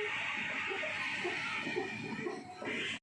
ハハハハ!